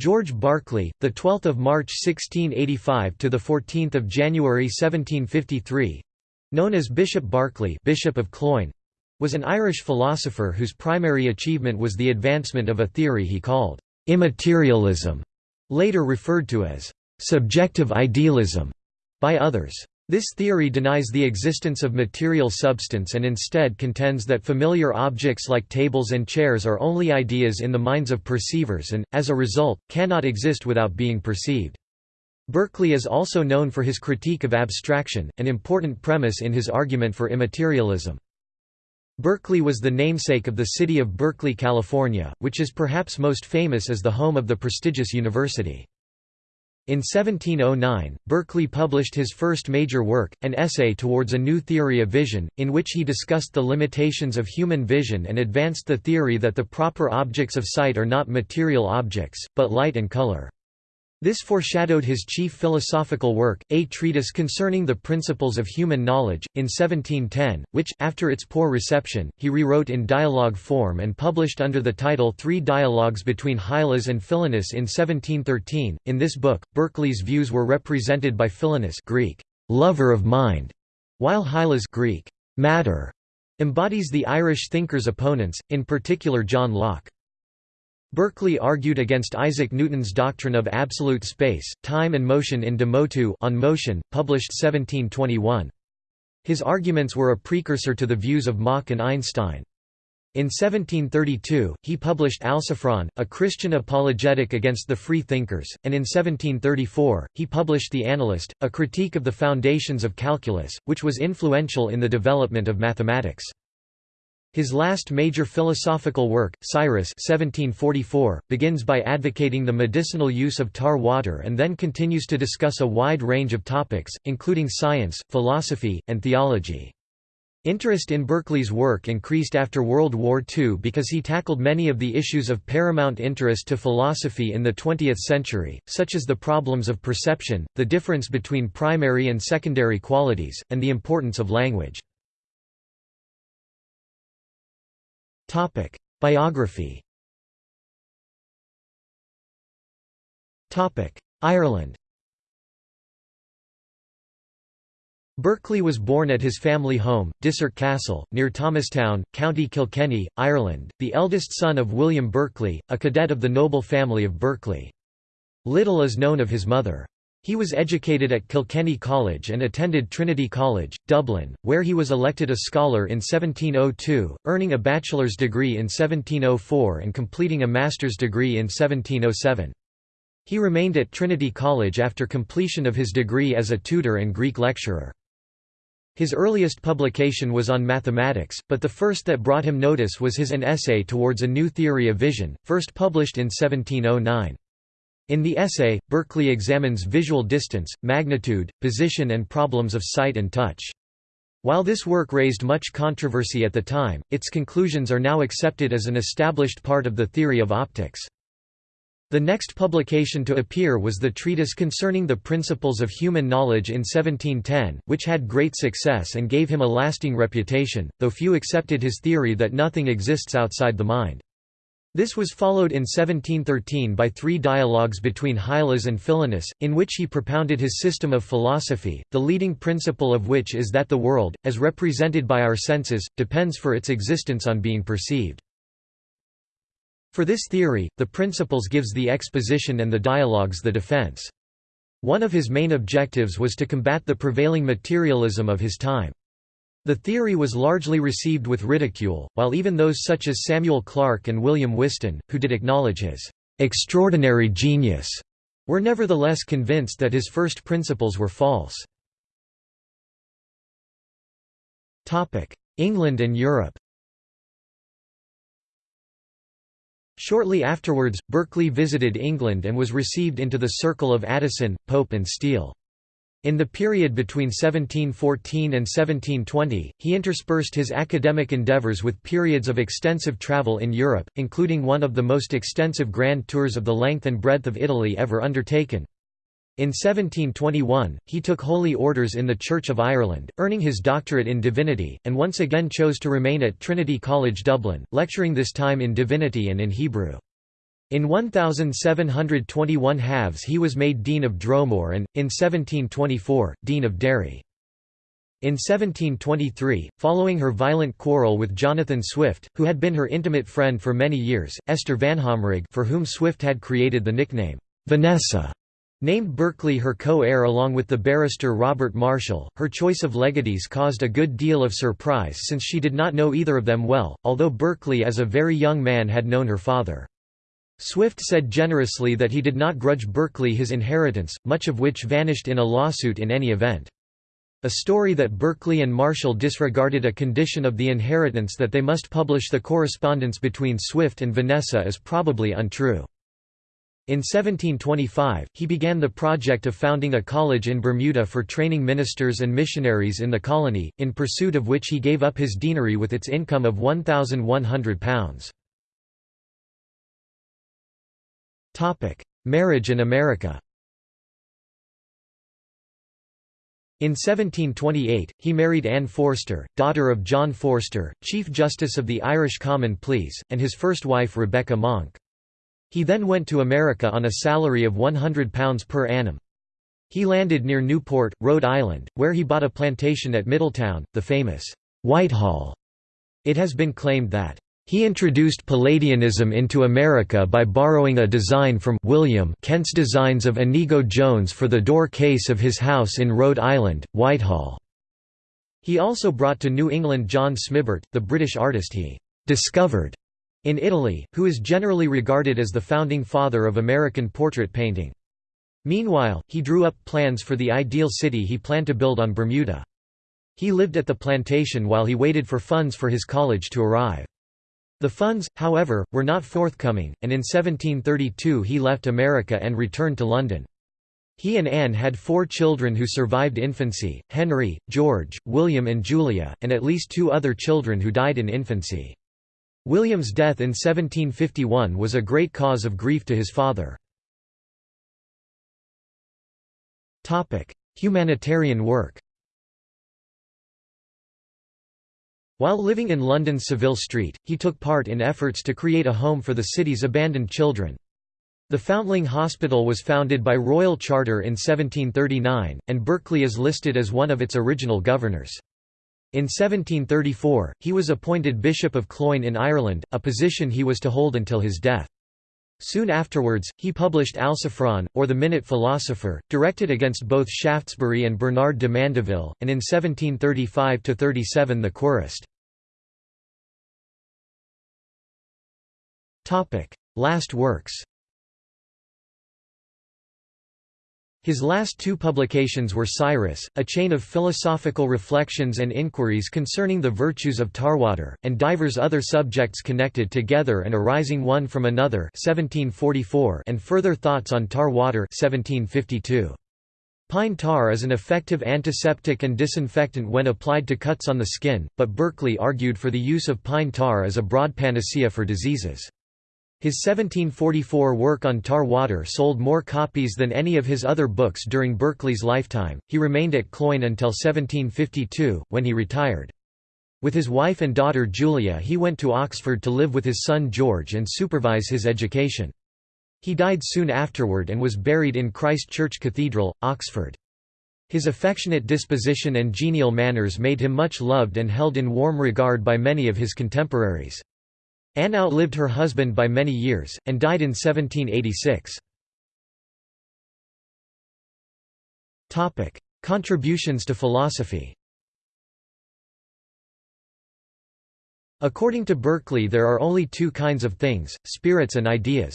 George Berkeley, the 12th of March 1685 to the 14th of January 1753, known as Bishop Berkeley, Bishop of Cloyne, was an Irish philosopher whose primary achievement was the advancement of a theory he called immaterialism, later referred to as subjective idealism by others. This theory denies the existence of material substance and instead contends that familiar objects like tables and chairs are only ideas in the minds of perceivers and, as a result, cannot exist without being perceived. Berkeley is also known for his critique of abstraction, an important premise in his argument for immaterialism. Berkeley was the namesake of the city of Berkeley, California, which is perhaps most famous as the home of the prestigious university. In 1709, Berkeley published his first major work, an essay towards a new theory of vision, in which he discussed the limitations of human vision and advanced the theory that the proper objects of sight are not material objects, but light and color. This foreshadowed his chief philosophical work, A Treatise Concerning the Principles of Human Knowledge, in 1710, which, after its poor reception, he rewrote in dialogue form and published under the title Three Dialogues between Hylas and Philonous in 1713. In this book, Berkeley's views were represented by Philonous Greek, lover of mind, while Hylas Greek, matter, embodies the Irish thinker's opponents, in particular John Locke. Berkeley argued against Isaac Newton's doctrine of absolute space, time and motion in De Motu on motion, published 1721. His arguments were a precursor to the views of Mach and Einstein. In 1732, he published Alciphron, a Christian apologetic against the free thinkers, and in 1734, he published The Analyst, a critique of the foundations of calculus, which was influential in the development of mathematics. His last major philosophical work, Siris 1744, begins by advocating the medicinal use of tar water and then continues to discuss a wide range of topics, including science, philosophy, and theology. Interest in Berkeley's work increased after World War II because he tackled many of the issues of paramount interest to philosophy in the 20th century, such as the problems of perception, the difference between primary and secondary qualities, and the importance of language. Topic: Biography. Topic: Ireland. Berkeley was born at his family home, Dysart Castle, near Thomastown, County Kilkenny, Ireland, the eldest son of William Berkeley, a cadet of the noble family of Berkeley. Little is known of his mother. He was educated at Kilkenny College and attended Trinity College, Dublin, where he was elected a scholar in 1702, earning a bachelor's degree in 1704 and completing a master's degree in 1707. He remained at Trinity College after completion of his degree as a tutor and Greek lecturer. His earliest publication was on mathematics, but the first that brought him notice was his An Essay Towards a New Theory of Vision, first published in 1709. In the essay, Berkeley examines visual distance, magnitude, position and problems of sight and touch. While this work raised much controversy at the time, its conclusions are now accepted as an established part of the theory of optics. The next publication to appear was the treatise concerning the principles of human knowledge in 1710, which had great success and gave him a lasting reputation, though few accepted his theory that nothing exists outside the mind. This was followed in 1713 by three dialogues between Hylas and Philonous, in which he propounded his system of philosophy, the leading principle of which is that the world, as represented by our senses, depends for its existence on being perceived. For this theory, the Principles gives the exposition and the dialogues the defense. One of his main objectives was to combat the prevailing materialism of his time. The theory was largely received with ridicule, while even those such as Samuel Clarke and William Whiston, who did acknowledge his extraordinary genius, were nevertheless convinced that his first principles were false. England and Europe Shortly afterwards, Berkeley visited England and was received into the circle of Addison, Pope and Steele. In the period between 1714 and 1720, he interspersed his academic endeavours with periods of extensive travel in Europe, including one of the most extensive grand tours of the length and breadth of Italy ever undertaken. In 1721, he took holy orders in the Church of Ireland, earning his doctorate in divinity, and once again chose to remain at Trinity College Dublin, lecturing this time in divinity and in Hebrew. In 1721 halves he was made Dean of Dromore and, in 1724, Dean of Derry. In 1723, following her violent quarrel with Jonathan Swift, who had been her intimate friend for many years, Esther Vanhomrigh for whom Swift had created the nickname, Vanessa, named Berkeley her co-heir along with the barrister Robert Marshall. Her choice of legatees caused a good deal of surprise since she did not know either of them well, although Berkeley as a very young man had known her father. Swift said generously that he did not grudge Berkeley his inheritance, much of which vanished in a lawsuit in any event. A story that Berkeley and Marshall disregarded a condition of the inheritance that they must publish the correspondence between Swift and Vanessa is probably untrue. In 1725, he began the project of founding a college in Bermuda for training ministers and missionaries in the colony, in pursuit of which he gave up his deanery with its income of £1,100. Topic: Marriage in America. In 1728, he married Anne Forster, daughter of John Forster, Chief Justice of the Irish Common Pleas, and his first wife Rebecca Monk. He then went to America on a salary of £100 per annum. He landed near Newport, Rhode Island, where he bought a plantation at Middletown, the famous Whitehall. It has been claimed that he introduced Palladianism into America by borrowing a design from William Kent's designs of Inigo Jones for the door case of his house in Rhode Island, Whitehall. He also brought to New England John Smibert, the British artist he «discovered» in Italy, who is generally regarded as the founding father of American portrait painting. Meanwhile, he drew up plans for the ideal city he planned to build on Bermuda. He lived at the plantation while he waited for funds for his college to arrive. The funds, however, were not forthcoming, and in 1732 he left America and returned to London. He and Anne had four children who survived infancy, Henry, George, William and Julia, and at least two other children who died in infancy. William's death in 1751 was a great cause of grief to his father. Humanitarian work While living in London's Savile Street, he took part in efforts to create a home for the city's abandoned children. The Foundling Hospital was founded by royal charter in 1739, and Berkeley is listed as one of its original governors. In 1734, he was appointed Bishop of Cloyne in Ireland, a position he was to hold until his death. Soon afterwards, he published Alciphron, or the Minute Philosopher, directed against both Shaftesbury and Bernard de Mandeville, and in 1735–37 the Querist. Last works His last two publications were Siris, a chain of philosophical reflections and inquiries concerning the virtues of tarwater, and divers other subjects connected together and arising one from another 1744 and further thoughts on tar water 1752. Pine tar is an effective antiseptic and disinfectant when applied to cuts on the skin, but Berkeley argued for the use of pine tar as a broad panacea for diseases. His 1744 work on tar water sold more copies than any of his other books during Berkeley's lifetime. He remained at Cloyne until 1752, when he retired. With his wife and daughter Julia he went to Oxford to live with his son George and supervise his education. He died soon afterward and was buried in Christ Church Cathedral, Oxford. His affectionate disposition and genial manners made him much loved and held in warm regard by many of his contemporaries. Anne outlived her husband by many years, and died in 1786. Contributions to philosophy According to Berkeley there are only two kinds of things, spirits and ideas.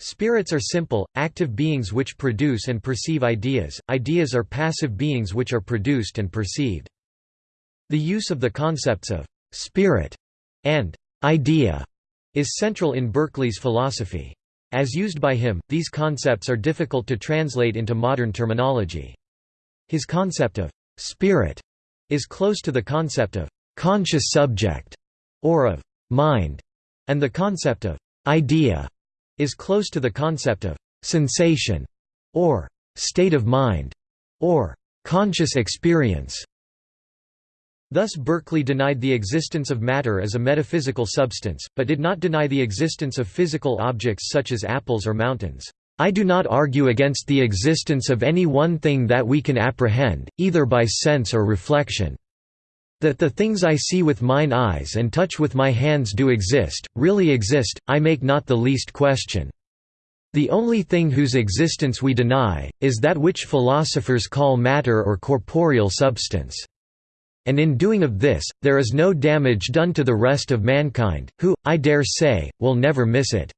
Spirits are simple, active beings which produce and perceive ideas, ideas are passive beings which are produced and perceived. The use of the concepts of «spirit» and idea is central in Berkeley's philosophy. As used by him, these concepts are difficult to translate into modern terminology. His concept of spirit is close to the concept of conscious subject or of mind, and the concept of idea is close to the concept of sensation or state of mind or conscious experience. Thus Berkeley denied the existence of matter as a metaphysical substance, but did not deny the existence of physical objects such as apples or mountains. I do not argue against the existence of any one thing that we can apprehend, either by sense or reflection. That the things I see with mine eyes and touch with my hands do exist, really exist, I make not the least question. The only thing whose existence we deny, is that which philosophers call matter or corporeal substance. And in doing of this, there is no damage done to the rest of mankind, who, I dare say, will never miss it.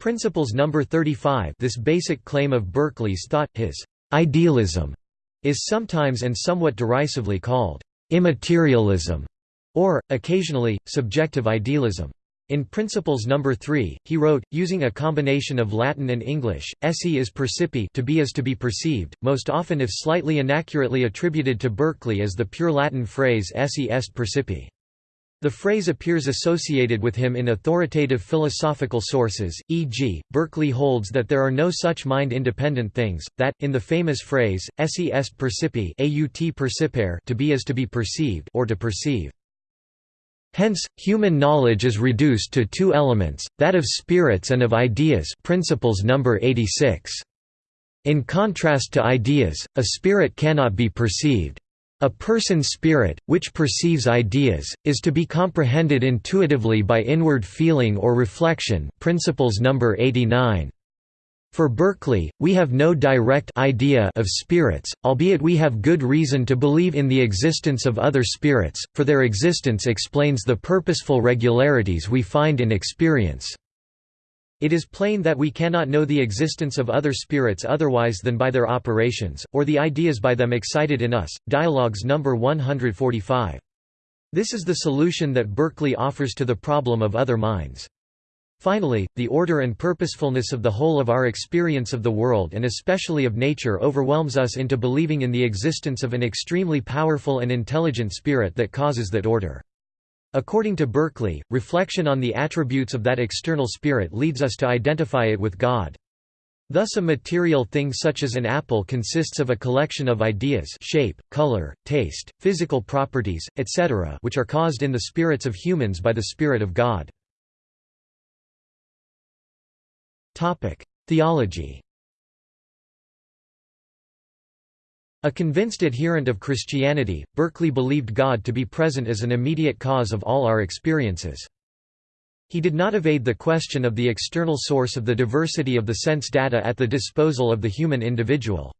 Principles number 35 This basic claim of Berkeley's thought, his idealism, is sometimes and somewhat derisively called immaterialism, or, occasionally, subjective idealism. In Principles No. 3, he wrote, using a combination of Latin and English, esse is percipi to be is to be perceived, most often if slightly inaccurately attributed to Berkeley as the pure Latin phrase esse est percipi. The phrase appears associated with him in authoritative philosophical sources, e.g., Berkeley holds that there are no such mind-independent things, that, in the famous phrase, esse est percipi aut percipere to be is to be perceived or to perceive. Hence, human knowledge is reduced to two elements, that of spirits and of ideas principles number 86. In contrast to ideas, a spirit cannot be perceived. A person's spirit, which perceives ideas, is to be comprehended intuitively by inward feeling or reflection principles number 89. For Berkeley, we have no direct idea of spirits, albeit we have good reason to believe in the existence of other spirits, for their existence explains the purposeful regularities we find in experience. It is plain that we cannot know the existence of other spirits otherwise than by their operations, or the ideas by them excited in us. Dialogues No. 145. This is the solution that Berkeley offers to the problem of other minds. Finally, the order and purposefulness of the whole of our experience of the world and especially of nature overwhelms us into believing in the existence of an extremely powerful and intelligent spirit that causes that order. According to Berkeley, reflection on the attributes of that external spirit leads us to identify it with God. Thus a material thing such as an apple consists of a collection of ideas shape, color, taste, physical properties, etc. which are caused in the spirits of humans by the Spirit of God. Theology A convinced adherent of Christianity, Berkeley believed God to be present as an immediate cause of all our experiences. He did not evade the question of the external source of the diversity of the sense data at the disposal of the human individual.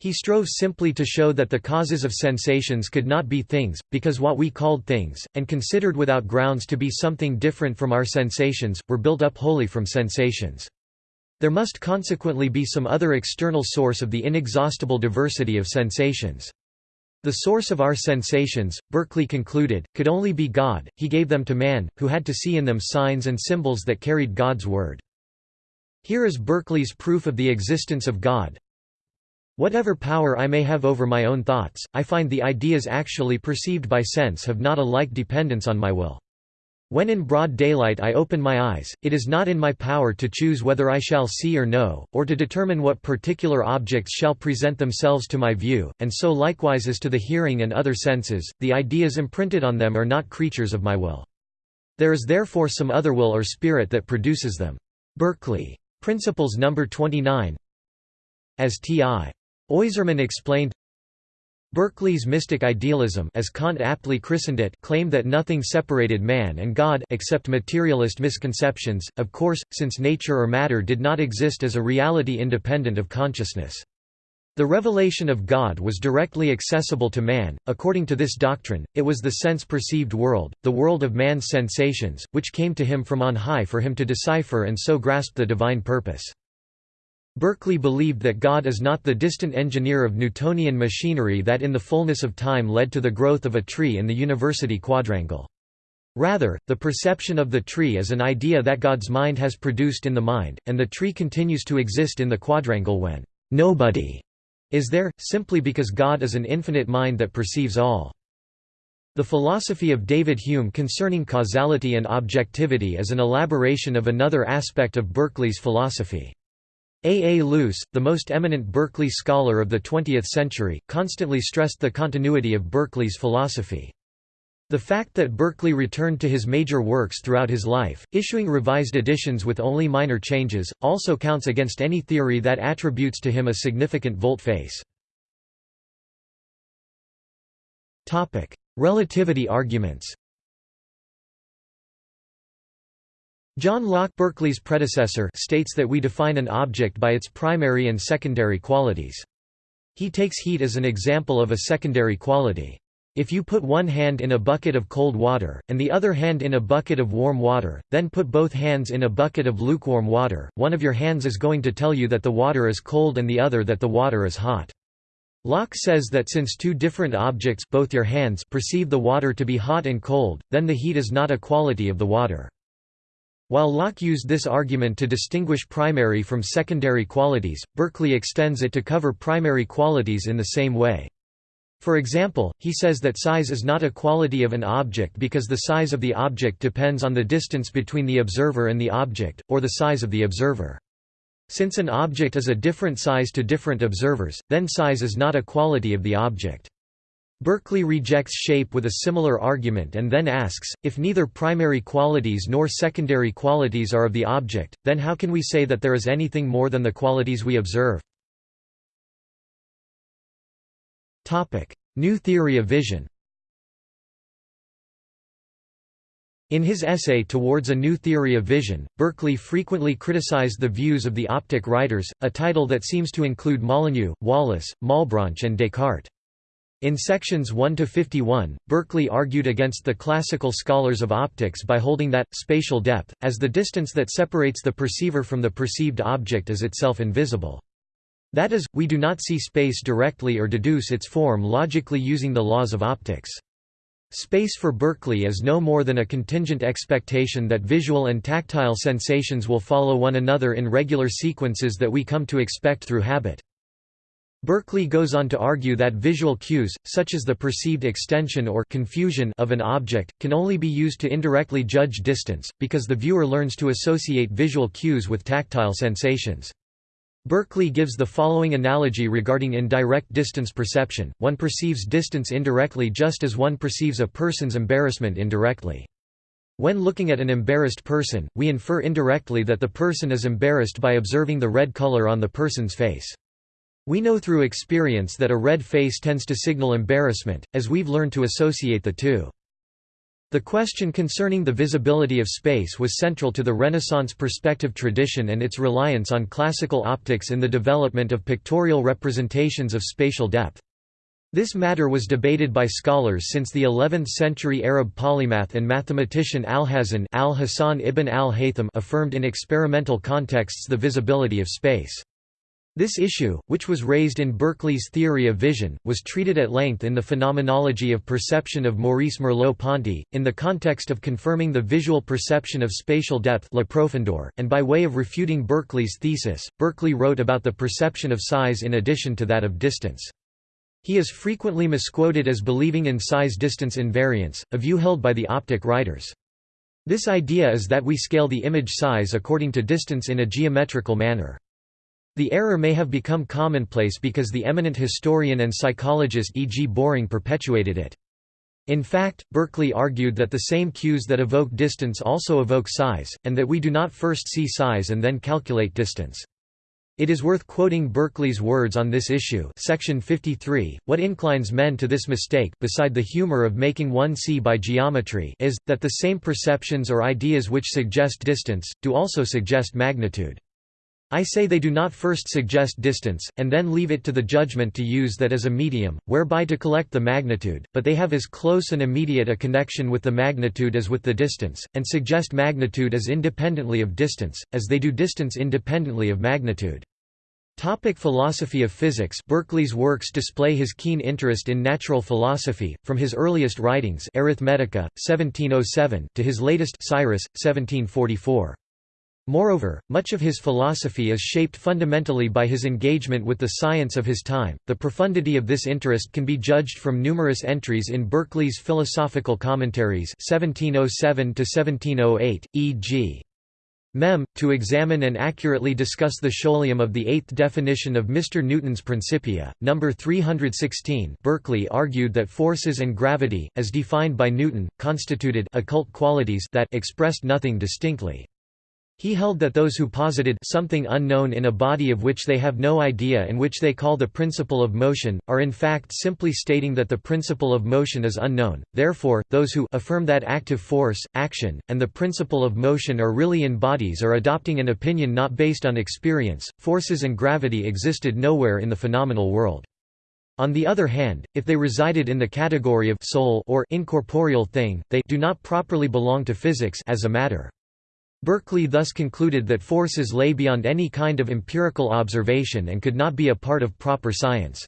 He strove simply to show that the causes of sensations could not be things, because what we called things, and considered without grounds to be something different from our sensations, were built up wholly from sensations. There must consequently be some other external source of the inexhaustible diversity of sensations. The source of our sensations, Berkeley concluded, could only be God, he gave them to man, who had to see in them signs and symbols that carried God's word. Here is Berkeley's proof of the existence of God. Whatever power I may have over my own thoughts, I find the ideas actually perceived by sense have not a like dependence on my will. When in broad daylight I open my eyes, it is not in my power to choose whether I shall see or know, or to determine what particular objects shall present themselves to my view, and so likewise as to the hearing and other senses, the ideas imprinted on them are not creatures of my will. There is therefore some other will or spirit that produces them. Berkeley. Principles No. 29 As T.I. Oizerman explained, Berkeley's mystic idealism as Kant aptly christened it claimed that nothing separated man and God except materialist misconceptions, of course, since nature or matter did not exist as a reality independent of consciousness. The revelation of God was directly accessible to man. According to this doctrine, it was the sense perceived world, the world of man's sensations, which came to him from on high for him to decipher and so grasp the divine purpose. Berkeley believed that God is not the distant engineer of Newtonian machinery that in the fullness of time led to the growth of a tree in the university quadrangle. Rather, the perception of the tree is an idea that God's mind has produced in the mind, and the tree continues to exist in the quadrangle when nobody is there, simply because God is an infinite mind that perceives all. The philosophy of David Hume concerning causality and objectivity is an elaboration of another aspect of Berkeley's philosophy. A. A. Luce, the most eminent Berkeley scholar of the 20th century, constantly stressed the continuity of Berkeley's philosophy. The fact that Berkeley returned to his major works throughout his life, issuing revised editions with only minor changes, also counts against any theory that attributes to him a significant volte-face. Relativity arguments John Locke Berkeley's predecessor states that we define an object by its primary and secondary qualities. He takes heat as an example of a secondary quality. If you put one hand in a bucket of cold water, and the other hand in a bucket of warm water, then put both hands in a bucket of lukewarm water, one of your hands is going to tell you that the water is cold and the other that the water is hot. Locke says that since two different objects both your hands perceive the water to be hot and cold, then the heat is not a quality of the water. While Locke used this argument to distinguish primary from secondary qualities, Berkeley extends it to cover primary qualities in the same way. For example, he says that size is not a quality of an object because the size of the object depends on the distance between the observer and the object, or the size of the observer. Since an object is a different size to different observers, then size is not a quality of the object. Berkeley rejects shape with a similar argument and then asks, if neither primary qualities nor secondary qualities are of the object, then how can we say that there is anything more than the qualities we observe? New theory of vision In his essay Towards a New Theory of Vision, Berkeley frequently criticized the views of the optic writers, a title that seems to include Molyneux, Wallis, Malebranche and Descartes. In sections 1 to 51, Berkeley argued against the classical scholars of optics by holding that spatial depth as the distance that separates the perceiver from the perceived object is itself invisible. That is, we do not see space directly or deduce its form logically using the laws of optics. Space for Berkeley is no more than a contingent expectation that visual and tactile sensations will follow one another in regular sequences that we come to expect through habit. Berkeley goes on to argue that visual cues, such as the perceived extension or confusion of an object, can only be used to indirectly judge distance, because the viewer learns to associate visual cues with tactile sensations. Berkeley gives the following analogy regarding indirect distance perception, one perceives distance indirectly just as one perceives a person's embarrassment indirectly. When looking at an embarrassed person, we infer indirectly that the person is embarrassed by observing the red color on the person's face. We know through experience that a red face tends to signal embarrassment, as we've learned to associate the two. The question concerning the visibility of space was central to the Renaissance perspective tradition and its reliance on classical optics in the development of pictorial representations of spatial depth. This matter was debated by scholars since the 11th-century Arab polymath and mathematician Alhazen al-Hasan ibn al-Haytham affirmed in experimental contexts the visibility of space. This issue, which was raised in Berkeley's theory of vision, was treated at length in the Phenomenology of Perception of Maurice Merleau-Ponty, in the context of confirming the visual perception of spatial depth Profondeur, and by way of refuting Berkeley's thesis, Berkeley wrote about the perception of size in addition to that of distance. He is frequently misquoted as believing in size-distance invariance, a view held by the optic writers. This idea is that we scale the image size according to distance in a geometrical manner. The error may have become commonplace because the eminent historian and psychologist E. G. Boring perpetuated it. In fact, Berkeley argued that the same cues that evoke distance also evoke size, and that we do not first see size and then calculate distance. It is worth quoting Berkeley's words on this issue section 53, what inclines men to this mistake beside the humor of making one see by geometry is, that the same perceptions or ideas which suggest distance, do also suggest magnitude. I say they do not first suggest distance, and then leave it to the judgment to use that as a medium, whereby to collect the magnitude, but they have as close and immediate a connection with the magnitude as with the distance, and suggest magnitude as independently of distance, as they do distance independently of magnitude. Topic philosophy of physics Berkeley's works display his keen interest in natural philosophy, from his earliest writings Arithmetica, 1707, to his latest Siris, 1744. Moreover, much of his philosophy is shaped fundamentally by his engagement with the science of his time. The profundity of this interest can be judged from numerous entries in Berkeley's philosophical commentaries 1707 to 1708, e.g. Mem. To examine and accurately discuss the scholium of the eighth definition of Mr. Newton's Principia, number 316 Berkeley argued that forces and gravity, as defined by Newton, constituted occult qualities that expressed nothing distinctly. He held that those who posited something unknown in a body of which they have no idea and which they call the principle of motion, are in fact simply stating that the principle of motion is unknown. Therefore, those who affirm that active force, action, and the principle of motion are really in bodies are adopting an opinion not based on experience. Forces and gravity existed nowhere in the phenomenal world. On the other hand, if they resided in the category of soul or incorporeal thing, they do not properly belong to physics as a matter. Berkeley thus concluded that forces lay beyond any kind of empirical observation and could not be a part of proper science.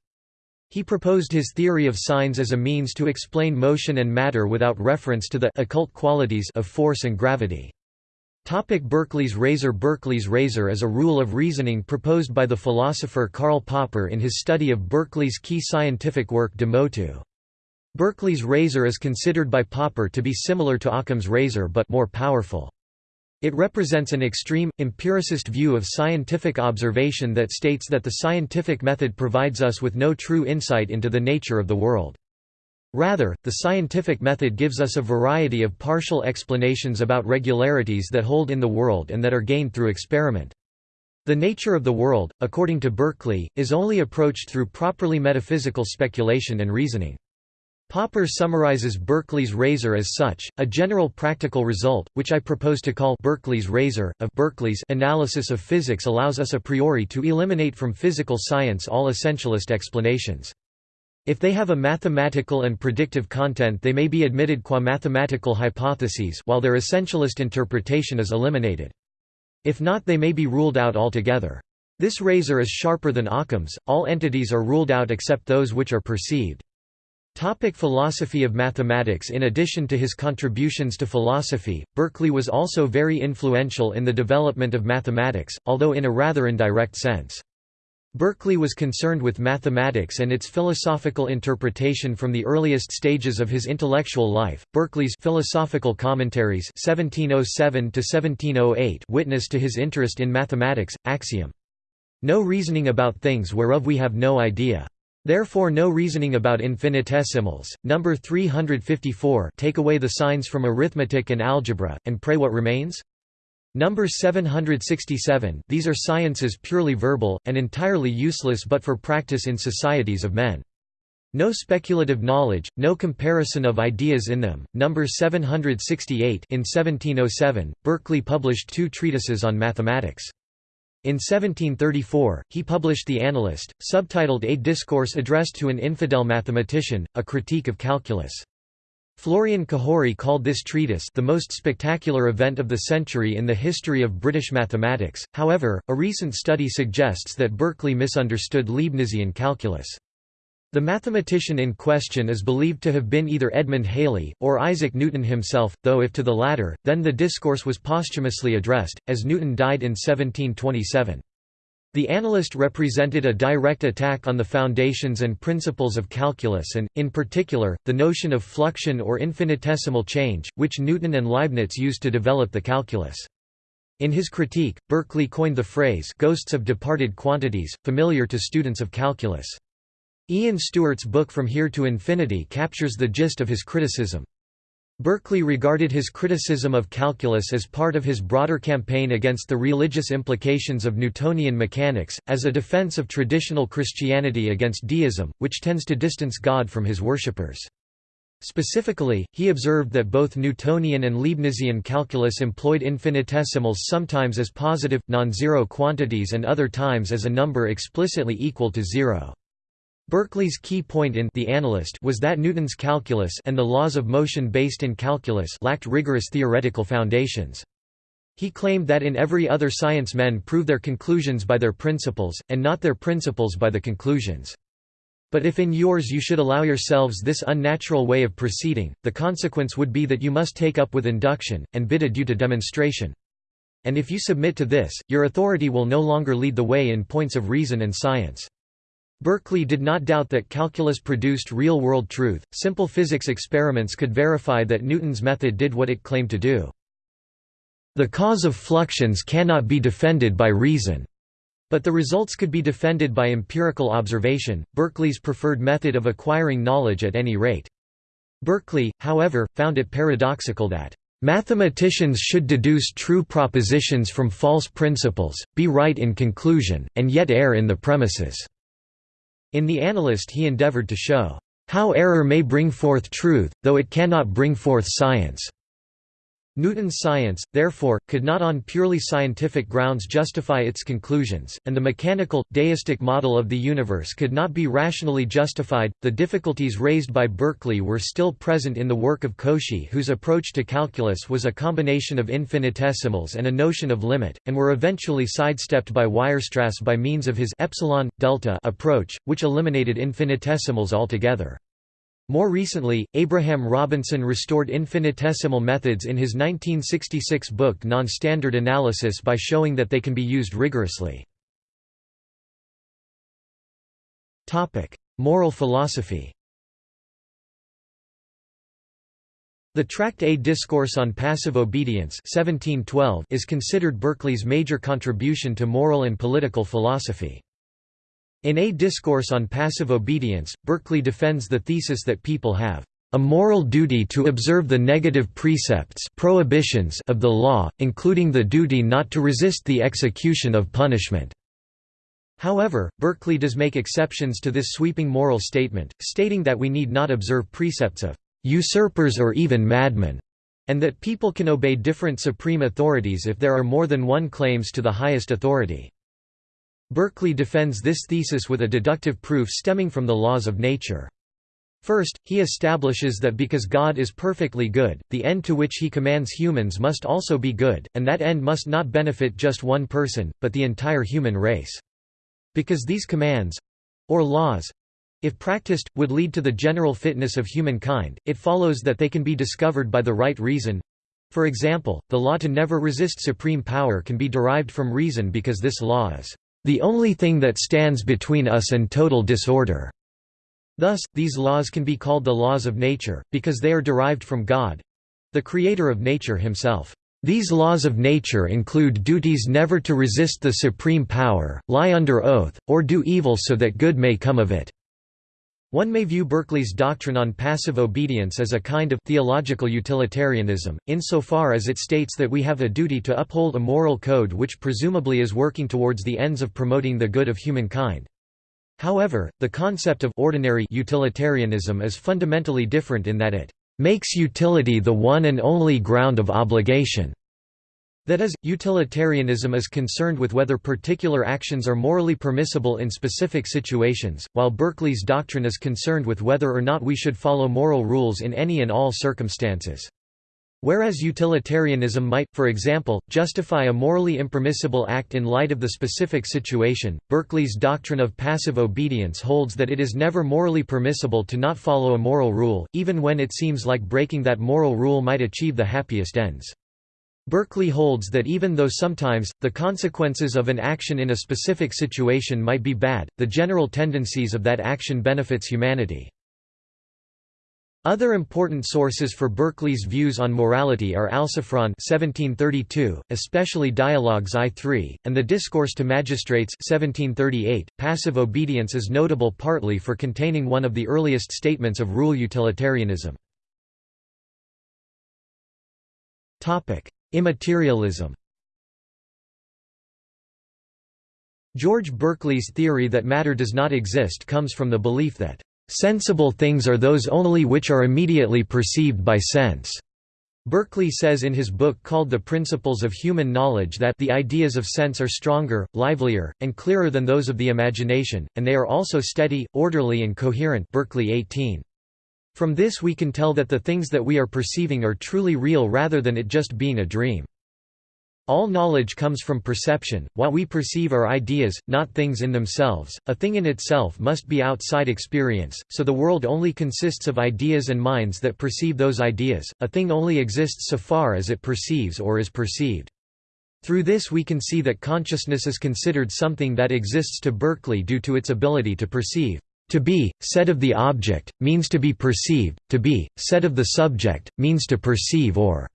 He proposed his theory of signs as a means to explain motion and matter without reference to the occult qualities of force and gravity. Topic Berkeley's razor Berkeley's razor is a rule of reasoning proposed by the philosopher Karl Popper in his study of Berkeley's key scientific work De Motu. Berkeley's razor is considered by Popper to be similar to Occam's razor but more powerful. It represents an extreme, empiricist view of scientific observation that states that the scientific method provides us with no true insight into the nature of the world. Rather, the scientific method gives us a variety of partial explanations about regularities that hold in the world and that are gained through experiment. The nature of the world, according to Berkeley, is only approached through properly metaphysical speculation and reasoning. Popper summarizes Berkeley's razor as such, a general practical result, which I propose to call Berkeley's razor, of Berkeley's analysis of physics allows us a priori to eliminate from physical science all essentialist explanations. If they have a mathematical and predictive content they may be admitted qua mathematical hypotheses while their essentialist interpretation is eliminated. If not they may be ruled out altogether. This razor is sharper than Occam's, all entities are ruled out except those which are perceived. Topic philosophy of mathematics In addition to his contributions to philosophy, Berkeley was also very influential in the development of mathematics, although in a rather indirect sense. Berkeley was concerned with mathematics and its philosophical interpretation from the earliest stages of his intellectual life. Berkeley's Philosophical Commentaries (1707–1708) witness to his interest in mathematics. Axiom: No reasoning about things whereof we have no idea. Therefore no reasoning about infinitesimals. Number 354 Take away the signs from arithmetic and algebra, and pray what remains? Number 767 These are sciences purely verbal, and entirely useless but for practice in societies of men. No speculative knowledge, no comparison of ideas in them. Number 768 In 1707, Berkeley published two treatises on mathematics. In 1734, he published The Analyst, subtitled A Discourse Addressed to an Infidel Mathematician, a Critique of Calculus. Florian Cajori called this treatise the most spectacular event of the century in the history of British mathematics. However, a recent study suggests that Berkeley misunderstood Leibnizian calculus. The mathematician in question is believed to have been either Edmund Halley, or Isaac Newton himself, though if to the latter, then the discourse was posthumously addressed, as Newton died in 1727. The analyst represented a direct attack on the foundations and principles of calculus and, in particular, the notion of fluxion or infinitesimal change, which Newton and Leibniz used to develop the calculus. In his critique, Berkeley coined the phrase ghosts of departed quantities, familiar to students of calculus. Ian Stewart's book From Here to Infinity captures the gist of his criticism. Berkeley regarded his criticism of calculus as part of his broader campaign against the religious implications of Newtonian mechanics, as a defense of traditional Christianity against deism, which tends to distance God from his worshippers. Specifically, he observed that both Newtonian and Leibnizian calculus employed infinitesimals sometimes as positive, non-zero quantities and other times as a number explicitly equal to zero. Berkeley's key point in The Analyst was that Newton's calculus and the laws of motion based in calculus lacked rigorous theoretical foundations. He claimed that in every other science men prove their conclusions by their principles, and not their principles by the conclusions. But if in yours you should allow yourselves this unnatural way of proceeding, the consequence would be that you must take up with induction, and bid adieu to demonstration. And if you submit to this, your authority will no longer lead the way in points of reason and science. Berkeley did not doubt that calculus produced real-world truth, simple physics experiments could verify that Newton's method did what it claimed to do. "...the cause of fluxions cannot be defended by reason." But the results could be defended by empirical observation, Berkeley's preferred method of acquiring knowledge at any rate. Berkeley, however, found it paradoxical that Mathematicians should deduce true propositions from false principles, be right in conclusion, and yet err in the premises." In The Analyst he endeavored to show, "...how error may bring forth truth, though it cannot bring forth science." Newton's science, therefore, could not on purely scientific grounds justify its conclusions, and the mechanical, deistic model of the universe could not be rationally justified. The difficulties raised by Berkeley were still present in the work of Cauchy, whose approach to calculus was a combination of infinitesimals and a notion of limit, and were eventually sidestepped by Weierstrass by means of his epsilon delta approach, which eliminated infinitesimals altogether. More recently, Abraham Robinson restored infinitesimal methods in his 1966 book Nonstandard Analysis by showing that they can be used rigorously. Moral philosophy The tract A Discourse on Passive Obedience 1712 is considered Berkeley's major contribution to moral and political philosophy. In A Discourse on Passive Obedience, Berkeley defends the thesis that people have a moral duty to observe the negative precepts prohibitions of the law, including the duty not to resist the execution of punishment." However, Berkeley does make exceptions to this sweeping moral statement, stating that we need not observe precepts of "...usurpers or even madmen", and that people can obey different supreme authorities if there are more than one claims to the highest authority. Berkeley defends this thesis with a deductive proof stemming from the laws of nature. First, he establishes that because God is perfectly good, the end to which he commands humans must also be good, and that end must not benefit just one person, but the entire human race. Because these commands—or laws—if practiced, would lead to the general fitness of humankind, it follows that they can be discovered by the right reason. For example, the law to never resist supreme power can be derived from reason because this law is the only thing that stands between us and total disorder. Thus, these laws can be called the laws of nature, because they are derived from God—the creator of nature himself. These laws of nature include duties never to resist the supreme power, lie under oath, or do evil so that good may come of it. One may view Berkeley's doctrine on passive obedience as a kind of theological utilitarianism, insofar as it states that we have a duty to uphold a moral code which presumably is working towards the ends of promoting the good of humankind. However, the concept of ordinary utilitarianism is fundamentally different in that it makes utility the one and only ground of obligation. That is, utilitarianism is concerned with whether particular actions are morally permissible in specific situations, while Berkeley's doctrine is concerned with whether or not we should follow moral rules in any and all circumstances. Whereas utilitarianism might, for example, justify a morally impermissible act in light of the specific situation, Berkeley's doctrine of passive obedience holds that it is never morally permissible to not follow a moral rule, even when it seems like breaking that moral rule might achieve the happiest ends. Berkeley holds that even though sometimes, the consequences of an action in a specific situation might be bad, the general tendencies of that action benefits humanity. Other important sources for Berkeley's views on morality are Alciphron 1732, especially Dialogues I-3, and the Discourse to Magistrates 1738. .Passive obedience is notable partly for containing one of the earliest statements of rule utilitarianism. Immaterialism George Berkeley's theory that matter does not exist comes from the belief that, "...sensible things are those only which are immediately perceived by sense." Berkeley says in his book called The Principles of Human Knowledge that the ideas of sense are stronger, livelier, and clearer than those of the imagination, and they are also steady, orderly and coherent Berkeley 18. From this we can tell that the things that we are perceiving are truly real rather than it just being a dream. All knowledge comes from perception, what we perceive are ideas, not things in themselves, a thing in itself must be outside experience, so the world only consists of ideas and minds that perceive those ideas, a thing only exists so far as it perceives or is perceived. Through this we can see that consciousness is considered something that exists to Berkeley due to its ability to perceive. To be, said of the object, means to be perceived, to be, said of the subject, means to perceive or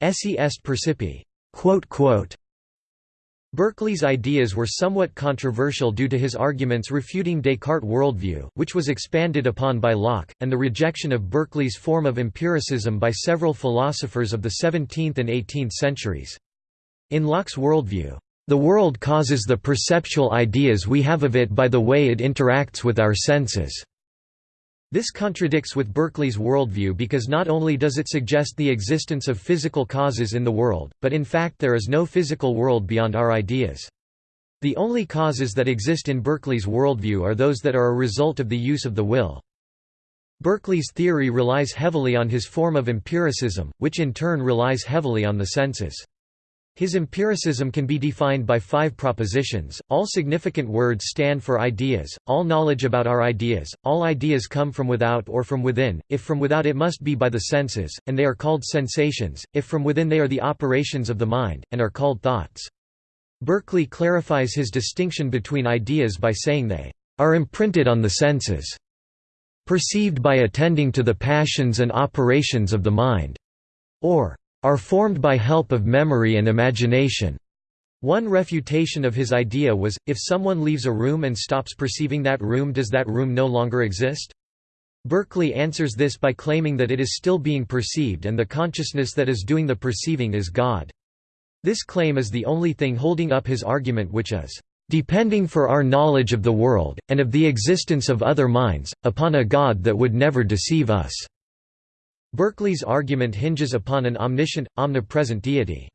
esse est percipi. Berkeley's ideas were somewhat controversial due to his arguments refuting Descartes' worldview, which was expanded upon by Locke, and the rejection of Berkeley's form of empiricism by several philosophers of the 17th and 18th centuries. In Locke's worldview, the world causes the perceptual ideas we have of it by the way it interacts with our senses. This contradicts with Berkeley's worldview because not only does it suggest the existence of physical causes in the world, but in fact there is no physical world beyond our ideas. The only causes that exist in Berkeley's worldview are those that are a result of the use of the will. Berkeley's theory relies heavily on his form of empiricism, which in turn relies heavily on the senses. His empiricism can be defined by five propositions. All significant words stand for ideas, all knowledge about our ideas, all ideas come from without or from within, if from without it must be by the senses, and they are called sensations, if from within they are the operations of the mind, and are called thoughts. Berkeley clarifies his distinction between ideas by saying they are imprinted on the senses, perceived by attending to the passions and operations of the mind, or are formed by help of memory and imagination. One refutation of his idea was, if someone leaves a room and stops perceiving that room does that room no longer exist? Berkeley answers this by claiming that it is still being perceived and the consciousness that is doing the perceiving is God. This claim is the only thing holding up his argument which is, "...depending for our knowledge of the world, and of the existence of other minds, upon a God that would never deceive us." Berkeley's argument hinges upon an omniscient, omnipresent deity.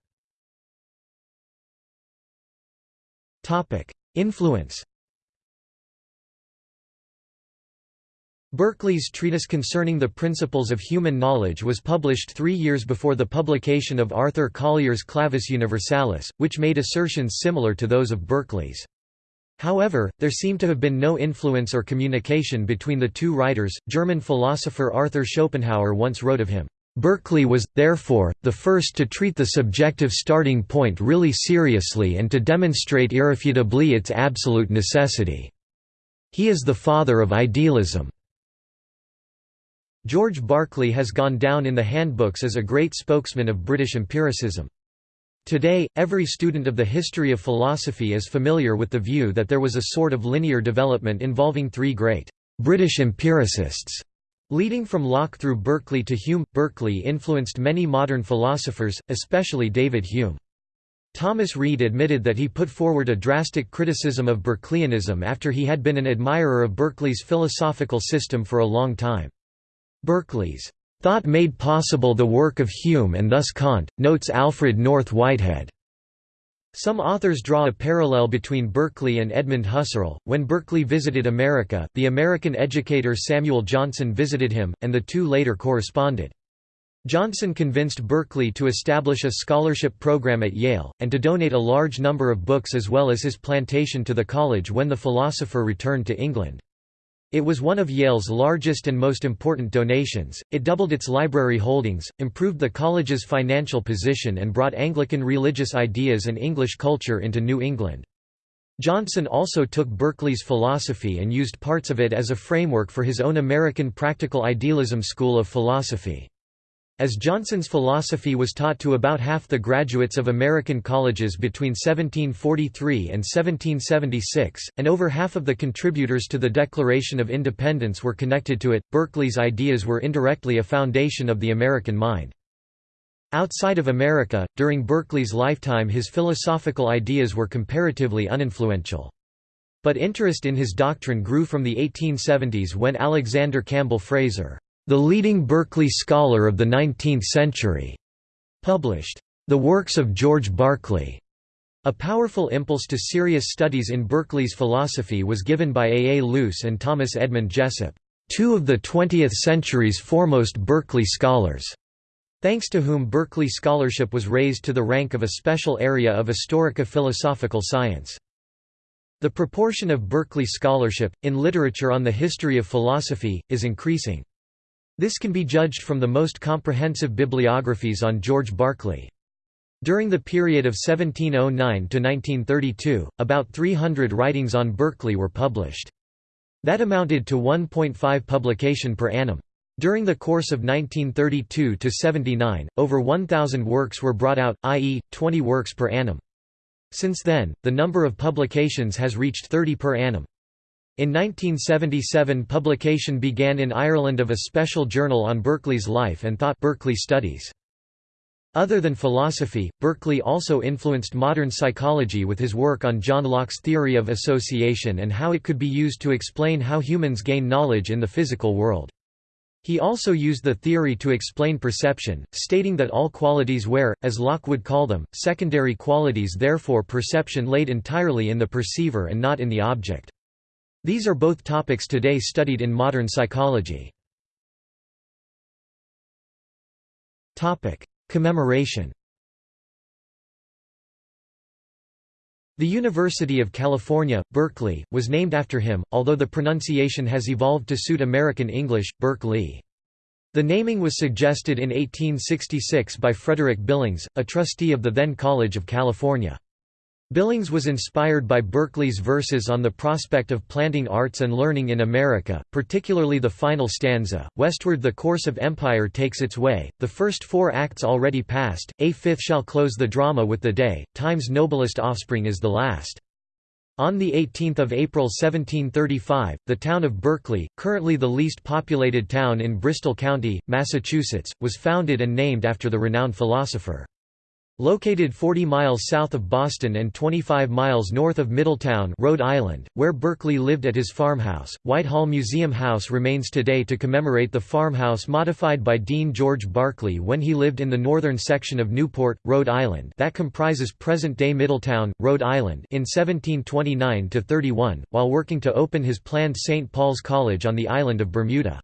Influence Berkeley's treatise concerning the principles of human knowledge was published three years before the publication of Arthur Collier's Clavis Universalis, which made assertions similar to those of Berkeley's. However, there seemed to have been no influence or communication between the two writers. German philosopher Arthur Schopenhauer once wrote of him, Berkeley was, therefore, the first to treat the subjective starting point really seriously and to demonstrate irrefutably its absolute necessity. He is the father of idealism. George Berkeley has gone down in the handbooks as a great spokesman of British empiricism. Today, every student of the history of philosophy is familiar with the view that there was a sort of linear development involving three great British empiricists. Leading from Locke through Berkeley to Hume, Berkeley influenced many modern philosophers, especially David Hume. Thomas Reid admitted that he put forward a drastic criticism of Berkeleyanism after he had been an admirer of Berkeley's philosophical system for a long time. Berkeley's Thought made possible the work of Hume and thus Kant, notes Alfred North Whitehead. Some authors draw a parallel between Berkeley and Edmund Husserl. When Berkeley visited America, the American educator Samuel Johnson visited him, and the two later corresponded. Johnson convinced Berkeley to establish a scholarship program at Yale, and to donate a large number of books as well as his plantation to the college when the philosopher returned to England. It was one of Yale's largest and most important donations, it doubled its library holdings, improved the college's financial position and brought Anglican religious ideas and English culture into New England. Johnson also took Berkeley's philosophy and used parts of it as a framework for his own American Practical Idealism School of Philosophy. As Johnson's philosophy was taught to about half the graduates of American colleges between 1743 and 1776, and over half of the contributors to the Declaration of Independence were connected to it, Berkeley's ideas were indirectly a foundation of the American mind. Outside of America, during Berkeley's lifetime his philosophical ideas were comparatively uninfluential. But interest in his doctrine grew from the 1870s when Alexander Campbell Fraser the leading Berkeley scholar of the 19th century, published The Works of George Berkeley. A powerful impulse to serious studies in Berkeley's philosophy was given by A. A. Luce and Thomas Edmund Jessop, two of the 20th century's foremost Berkeley scholars, thanks to whom Berkeley scholarship was raised to the rank of a special area of historica philosophical science. The proportion of Berkeley scholarship, in literature on the history of philosophy, is increasing. This can be judged from the most comprehensive bibliographies on George Berkeley. During the period of 1709 to 1932, about 300 writings on Berkeley were published. That amounted to 1.5 publication per annum. During the course of 1932 to 79, over 1,000 works were brought out, i.e., 20 works per annum. Since then, the number of publications has reached 30 per annum. In 1977 publication began in Ireland of a special journal on Berkeley's life and thought Berkeley Studies. Other than philosophy, Berkeley also influenced modern psychology with his work on John Locke's theory of association and how it could be used to explain how humans gain knowledge in the physical world. He also used the theory to explain perception, stating that all qualities were, as Locke would call them, secondary qualities therefore perception laid entirely in the perceiver and not in the object. These are both topics today studied in modern psychology. Commemoration The University of California, Berkeley, was named after him, although the pronunciation has evolved to suit American English, Berkeley. The naming was suggested in 1866 by Frederick Billings, a trustee of the then College of California. Billings was inspired by Berkeley's verses on the prospect of planting arts and learning in America, particularly the final stanza, Westward the course of empire takes its way, the first four acts already past, a fifth shall close the drama with the day, time's noblest offspring is the last. On 18 April 1735, the town of Berkeley, currently the least populated town in Bristol County, Massachusetts, was founded and named after the renowned philosopher. Located 40 miles south of Boston and 25 miles north of Middletown, Rhode Island, where Berkeley lived at his farmhouse, Whitehall Museum House remains today to commemorate the farmhouse modified by Dean George Berkeley when he lived in the northern section of Newport, Rhode Island that comprises present-day Middletown, Rhode Island in 1729–31, while working to open his planned St. Paul's College on the island of Bermuda.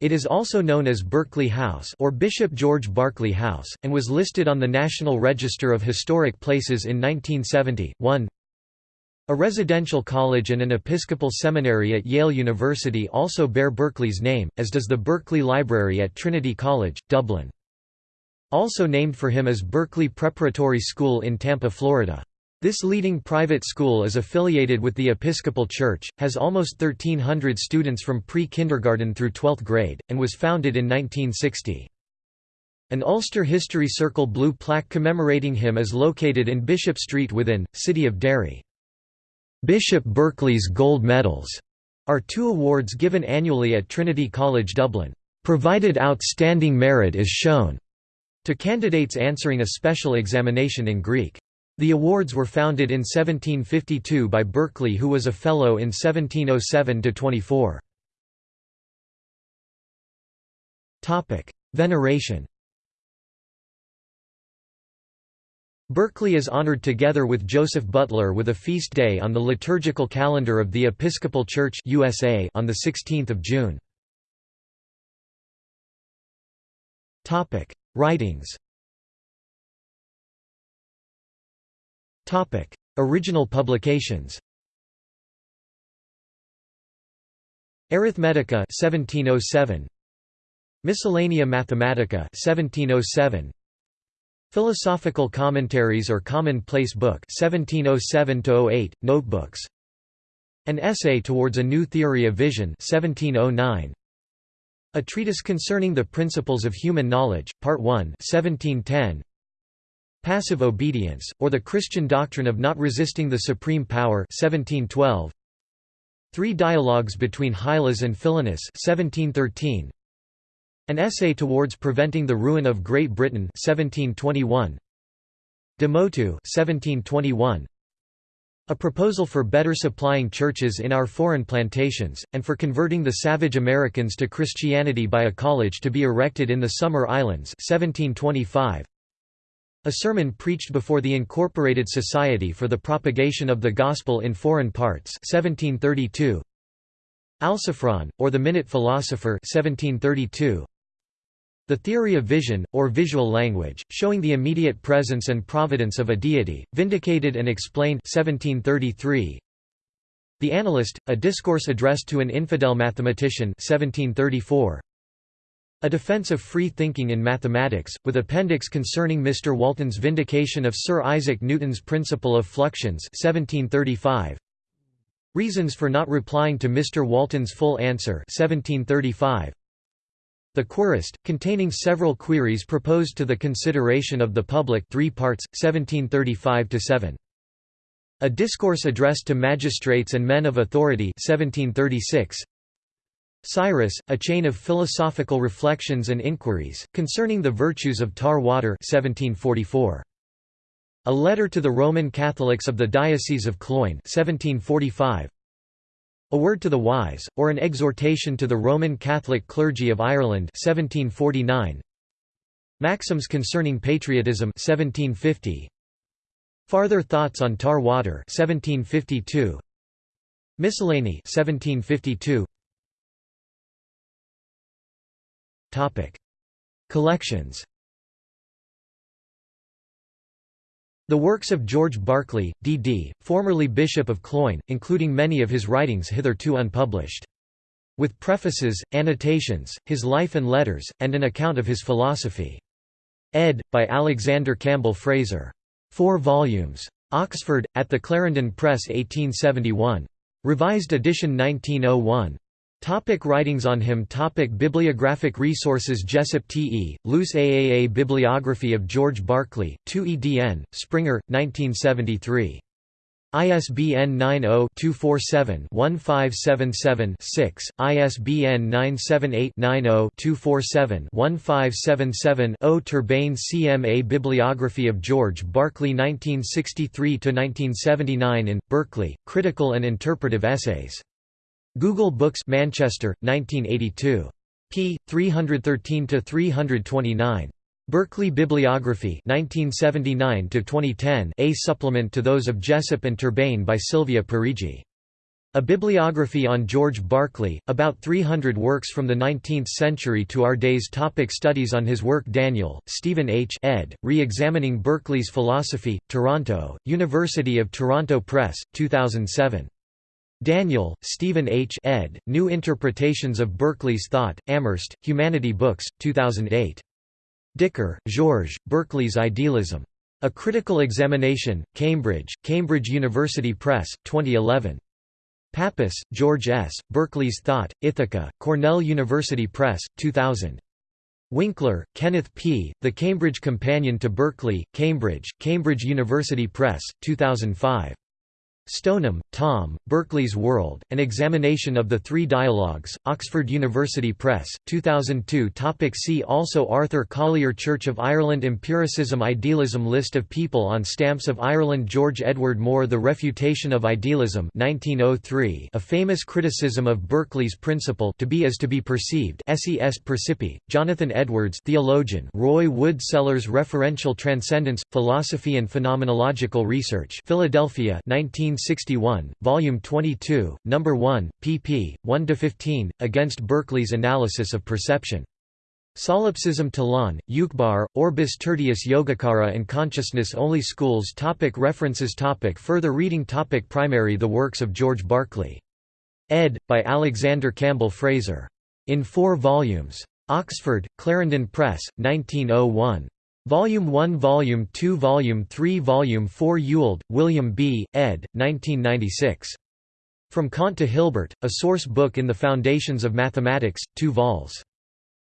It is also known as Berkeley House or Bishop George Berkeley House, and was listed on the National Register of Historic Places in 1970. 1. A residential college and an Episcopal seminary at Yale University also bear Berkeley's name, as does the Berkeley Library at Trinity College, Dublin. Also named for him is Berkeley Preparatory School in Tampa, Florida. This leading private school is affiliated with the Episcopal Church, has almost 1,300 students from pre-kindergarten through 12th grade, and was founded in 1960. An Ulster History Circle blue plaque commemorating him is located in Bishop Street within, City of Derry. Bishop Berkeley's Gold Medals are two awards given annually at Trinity College Dublin, provided outstanding merit is shown, to candidates answering a special examination in Greek. The awards were founded in 1752 by Berkeley who was a Fellow in 1707–24. Veneration Berkeley is honored together with Joseph Butler with a feast day on the liturgical calendar of the Episcopal Church USA on 16 June. Writings Original publications Arithmetica 1707 Miscellanea Mathematica 1707 Philosophical Commentaries or Commonplace Book 1707-08 Notebooks. An Essay Towards a New Theory of Vision 1709 A Treatise Concerning the Principles of Human Knowledge Part 1 1710 Passive Obedience, or the Christian Doctrine of Not Resisting the Supreme Power 1712. Three Dialogues between Hylas and Philonous 1713. An Essay Towards Preventing the Ruin of Great Britain 1721. De Motu 1721. A proposal for better supplying churches in our foreign plantations, and for converting the savage Americans to Christianity by a college to be erected in the Summer Islands 1725. A sermon preached before the Incorporated Society for the Propagation of the Gospel in Foreign Parts 1732. Alciphron, or the Minute Philosopher 1732. The Theory of Vision, or Visual Language, showing the immediate presence and providence of a deity, vindicated and explained 1733. The Analyst, a discourse addressed to an infidel mathematician 1734. A Defense of Free Thinking in Mathematics, with appendix concerning Mr. Walton's vindication of Sir Isaac Newton's principle of fluxions 1735. Reasons for not replying to Mr. Walton's full answer 1735. The Querist, containing several queries proposed to the consideration of the public 3 parts, 1735–7. A Discourse addressed to magistrates and men of authority 1736. Siris, a chain of philosophical reflections and inquiries, concerning the virtues of tar water 1744. A letter to the Roman Catholics of the Diocese of Cloyne 1745. A Word to the Wise, or an exhortation to the Roman Catholic clergy of Ireland 1749. Maxims concerning patriotism 1750. Farther Thoughts on Tar Water 1752. Miscellany 1752. Topic: Collections The works of George Berkeley, D.D., formerly Bishop of Cloyne, including many of his writings hitherto unpublished. With prefaces, annotations, his life and letters, and an account of his philosophy. Ed. by Alexander Campbell Fraser. Four volumes. Oxford, at the Clarendon Press 1871. Revised edition 1901. Topic writings on him Topic Bibliographic resources Jessop T. E., Luce AAA Bibliography of George Berkeley, 2 edn, Springer, 1973. ISBN 90-247-1577-6, ISBN 978-90-247-1577-0 Turbayne CMA Bibliography of George Berkeley 1963–1979 in, Berkeley, Critical and Interpretive Essays Google Books Manchester, 1982. p. 313–329. Berkeley Bibliography 1979–2010 A supplement to those of Jessop and Turbayne by Silvia Parigi. A bibliography on George Berkeley, about 300 works from the 19th century to our days Topic Studies on his work Daniel, Stephen H. ed., Re-examining Berkeley's Philosophy, Toronto, University of Toronto Press, 2007. Daniel, Stephen H. ed., New Interpretations of Berkeley's Thought, Amherst, Humanity Books, 2008. Dicker, Georges, Berkeley's Idealism. A Critical Examination, Cambridge, Cambridge University Press, 2011. Pappas, George S., Berkeley's Thought, Ithaca, Cornell University Press, 2000. Winkler, Kenneth P., The Cambridge Companion to Berkeley, Cambridge, Cambridge University Press, 2005. Stoneham, Tom, Berkeley's World, An Examination of the Three Dialogues, Oxford University Press, 2002 Topic See also Arthur Collier Church of Ireland Empiricism Idealism List of people on stamps of Ireland George Edward Moore The Refutation of Idealism 1903 a famous criticism of Berkeley's principle to be as to be perceived SES Percipi, Jonathan Edwards theologian Roy Wood Sellars Referential Transcendence, Philosophy and Phenomenological Research Philadelphia 19 1961, Volume 22, No. 1, pp. 1–15, against Berkeley's analysis of perception. Solipsism Tlön, Uqbar, Orbis Tertius Yogacara and Consciousness-Only Schools topic References topic Further reading topic Primary The works of George Berkeley. Ed. by Alexander Campbell Fraser. In four volumes. Oxford, Clarendon Press, 1901. Volume 1 Volume 2 Volume 3 Volume 4 Ewald, William B., ed. 1996. From Kant to Hilbert, A Source Book in the Foundations of Mathematics, 2 vols.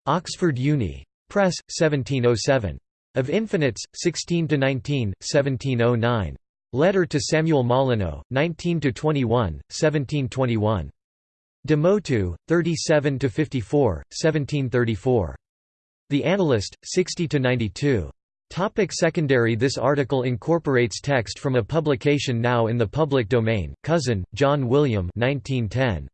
Oxford Uni. Press, 1707. Of Infinites, 16–19, 1709. Letter to Samuel Molyneux, 19–21, 1721. De motu, 37–54, 1734. The Analyst, 60–92. Topic secondary This article incorporates text from a publication now in the public domain, Cousin, John William 1910.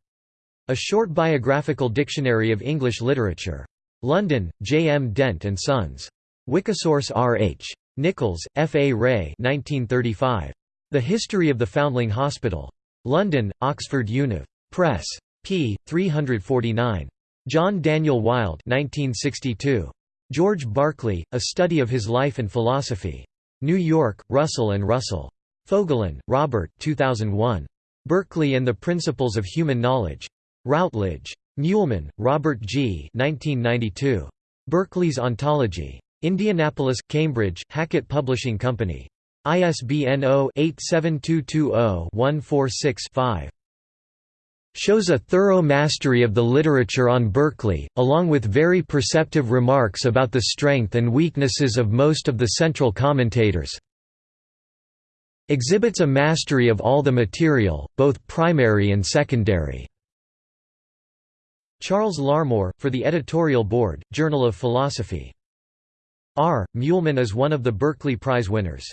A Short Biographical Dictionary of English Literature. London, J. M. Dent and Sons. Wikisource R. H. Nichols, F. A. Wray 1935. The History of the Foundling Hospital. London, Oxford Univ. Press. p. 349. John Daniel Wild 1962. George Berkeley, A Study of His Life and Philosophy. New York, Russell and Russell. Fogelin, Robert 2001. Berkeley and the Principles of Human Knowledge. Routledge. Muehlmann, Robert G. 1992. Berkeley's Ontology. Indianapolis, Cambridge, Hackett Publishing Company. ISBN 0-87220-146-5. Shows a thorough mastery of the literature on Berkeley, along with very perceptive remarks about the strength and weaknesses of most of the central commentators. Exhibits a mastery of all the material, both primary and secondary. Charles Larmore, for the editorial board, Journal of Philosophy. R. Muehlmann is one of the Berkeley Prize winners.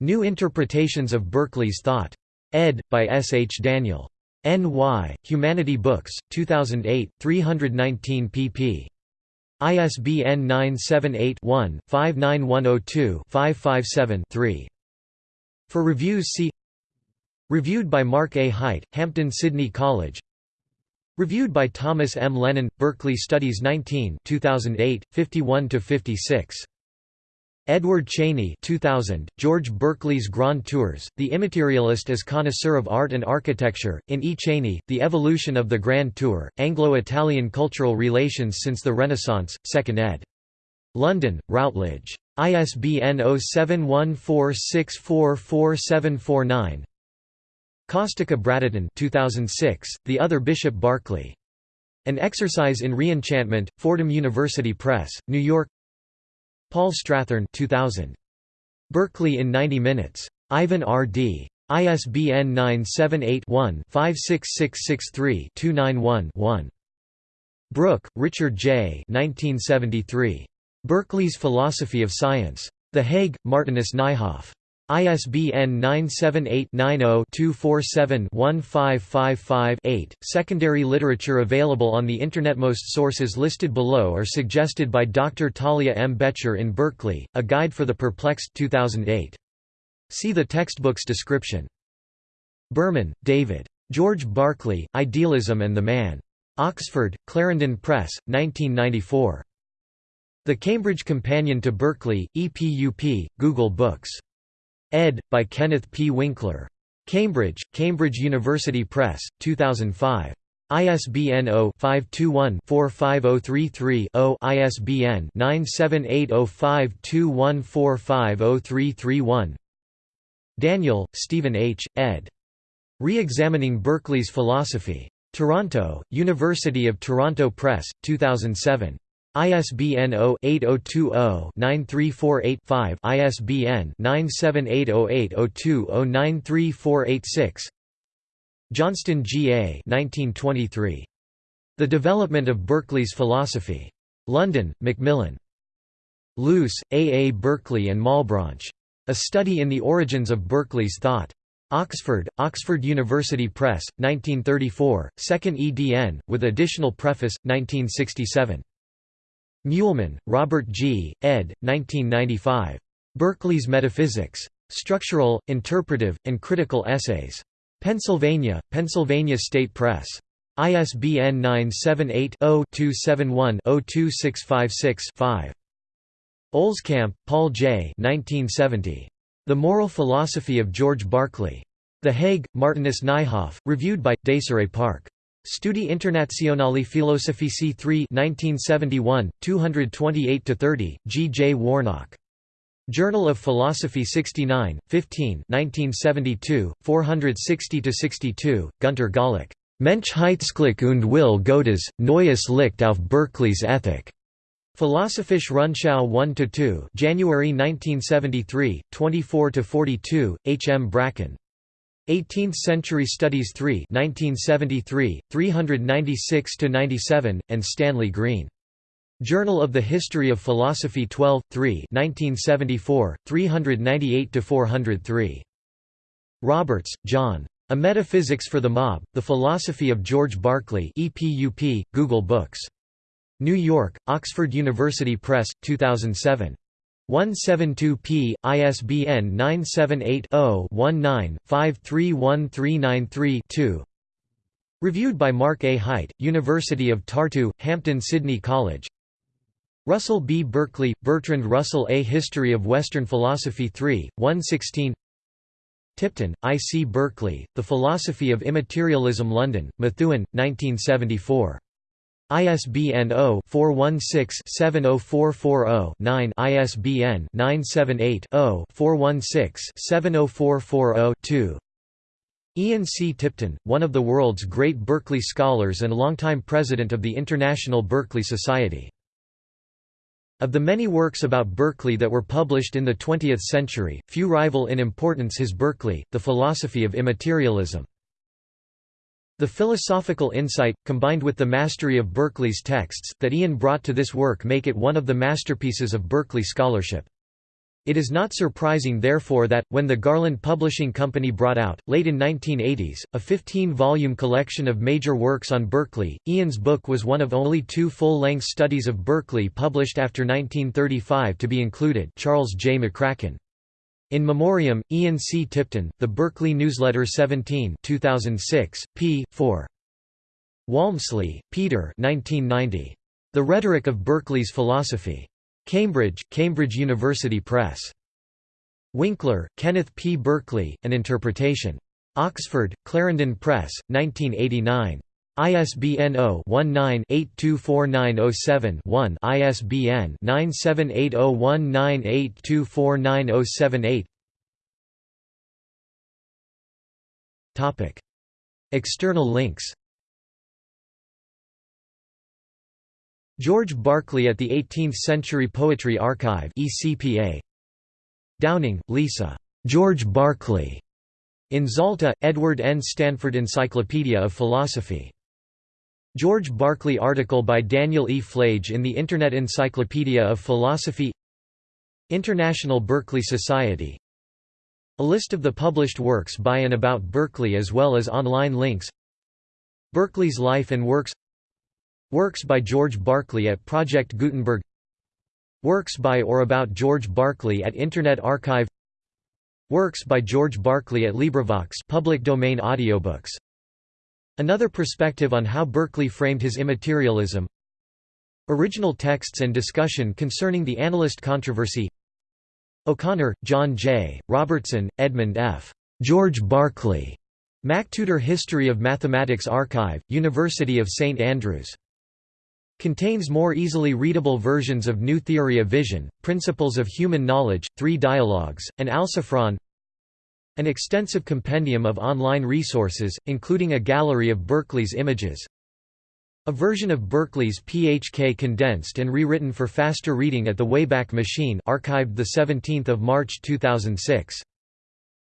New Interpretations of Berkeley's Thought. Ed. by S. H. Daniel. N.Y., Humanity Books, 2008, 319 pp. ISBN 978-1-59102-557-3. For reviews see Reviewed by Marc A. Hight, Hampton Sydney College Reviewed by Thomas M. Lennon, Berkeley Studies 19 2008, 51–56. Edward Chaney 2000, George Berkeley's Grand Tours, The Immaterialist as Connoisseur of Art and Architecture, in E. Chaney, The Evolution of the Grand Tour, Anglo-Italian Cultural Relations Since the Renaissance, 2nd ed. London, Routledge. ISBN 0714644749 Costica Bradatan 2006, The Other Bishop Berkeley. An Exercise in Reenchantment, Fordham University Press, New York Paul Strathern 2000. Berkeley in 90 Minutes. Ivan R. Dee ISBN 978-1-56663-291-1. Brook, Richard J. 1973. Berkeley's Philosophy of Science. The Hague, Martinus Nijhoff. ISBN 978-90-247-1555-8. Secondary literature available on the Internet. Most sources listed below are suggested by Dr. Talia M. Bettcher in Berkeley, A Guide for the Perplexed 2008. See the textbook's description. Berman, David. George Berkeley, Idealism and the Man. Oxford, Clarendon Press, 1994. The Cambridge Companion to Berkeley, EPUP, Google Books. Ed. by Kenneth P. Winkler. Cambridge, Cambridge University Press, 2005. ISBN 0-521-45033-0 ISBN 9780521450331 Daniel, Stephen H., ed. Re-examining Berkeley's Philosophy. Toronto, University of Toronto Press, 2007. ISBN 0-8020-9348-5 ISBN 9780802093486 Johnston G. A. 1923. The Development of Berkeley's Philosophy. London, Macmillan. Luce, A. A. Berkeley and Malebranche. A Study in the Origins of Berkeley's Thought. Oxford, Oxford University Press, 1934, 2nd edn, with additional preface, 1967. Muehlmann, Robert G., ed. 1995. Berkeley's Metaphysics. Structural, Interpretive, and Critical Essays. Pennsylvania, Pennsylvania State Press. ISBN 978-0-271-02656-5. Olscamp, Paul J. 1970. The Moral Philosophy of George Berkeley. The Hague, Martinus Nijhoff, reviewed by, Desiree Park. Studi Internazionali Filosofici 3 1971, 228–30, G. J. Warnock. Journal of Philosophy 69, 15 1972, 460–62, Gunter Gawlick. Menschheitsglück und Will Gottes, Neues Licht auf Berkeley's Ethik. Philosophische Rundschau 1–2 January 1973, 24–42, H. M. Bracken. 18th Century Studies 3 1973, 396–97, and Stanley Grean. Journal of the History of Philosophy 12, 3 1974, 398–403. Roberts, John. A Metaphysics for the Mob, The Philosophy of George Berkeley EPUP, Google Books. New York, Oxford University Press, 2007. 172p, ISBN 978-0-19-531393-2 Reviewed by Marc A. Hight, University of Tartu, Hampden-Sydney College Russell B. Berkeley, Bertrand Russell A History of Western Philosophy 3, 116 Tipton, I. C. Berkeley, The Philosophy of Immaterialism London, Methuen, 1974. ISBN 0-416-70440-9 ISBN 978 0-416-70440-2 Ian C. Tipton, one of the world's great Berkeley scholars and longtime president of the International Berkeley Society. Of the many works about Berkeley that were published in the 20th century, few rival in importance his Berkeley, The Philosophy of Immaterialism. The philosophical insight, combined with the mastery of Berkeley's texts, that Ian brought to this work make it one of the masterpieces of Berkeley scholarship. It is not surprising therefore that, when the Garland Publishing Company brought out, late in 1980s, a 15-volume collection of major works on Berkeley, Ian's book was one of only two full-length studies of Berkeley published after 1935 to be included Charles J. McCracken. In Memoriam, Ian C. Tipton, The Berkeley Newsletter 17 2006, p. 4. Walmsley, Peter 1990. The Rhetoric of Berkeley's Philosophy. Cambridge, Cambridge University Press. Winkler, Kenneth P. Berkeley, An Interpretation. Oxford, Clarendon Press, 1989. ISBN 0-19-824907-1 ISBN 9780198249078 External links George Berkeley at the 18th Century Poetry Archive ECPA. Downing, Lisa. George Berkeley. In Zalta, Edward N. Stanford Encyclopedia of Philosophy. George Berkeley article by Daniel E. Flage in the Internet Encyclopedia of Philosophy International Berkeley Society. A list of the published works by and about Berkeley as well as online links. Berkeley's life and works. Works by George Berkeley at Project Gutenberg. Works by or about George Berkeley at Internet Archive. Works by George Berkeley at LibriVox public domain audiobooks Another perspective on how Berkeley framed his immaterialism Original texts and discussion concerning the analyst controversy O'Connor, John J., Robertson, Edmund F. George Berkeley. MacTutor History of Mathematics Archive, University of St Andrews Contains more easily readable versions of New Theory of Vision, Principles of Human Knowledge, Three Dialogues, and Alciphron An extensive compendium of online resources, including a gallery of Berkeley's images A version of Berkeley's PHK condensed and rewritten for faster reading at the Wayback Machine archived 17 March 2006.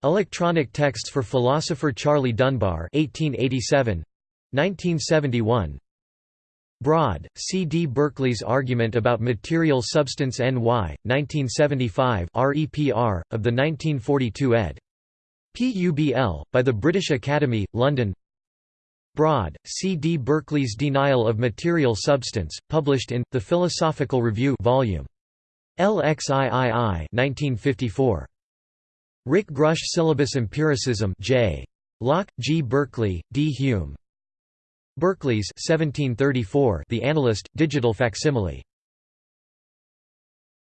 Electronic texts for philosopher Charlie Dunbar 1887 1971 Broad, C. D. Berkeley's Argument about Material Substance N.Y., 1975 REPR, of the 1942 ed. PUBL, by the British Academy, London Broad, C. D. Berkeley's Denial of Material Substance, published in, The Philosophical Review Vol. LXIII 1954. Rick Grush Syllabus Empiricism J. Locke, G. Berkeley, D. Hume, Berkeley's 1734 The Analyst, digital facsimile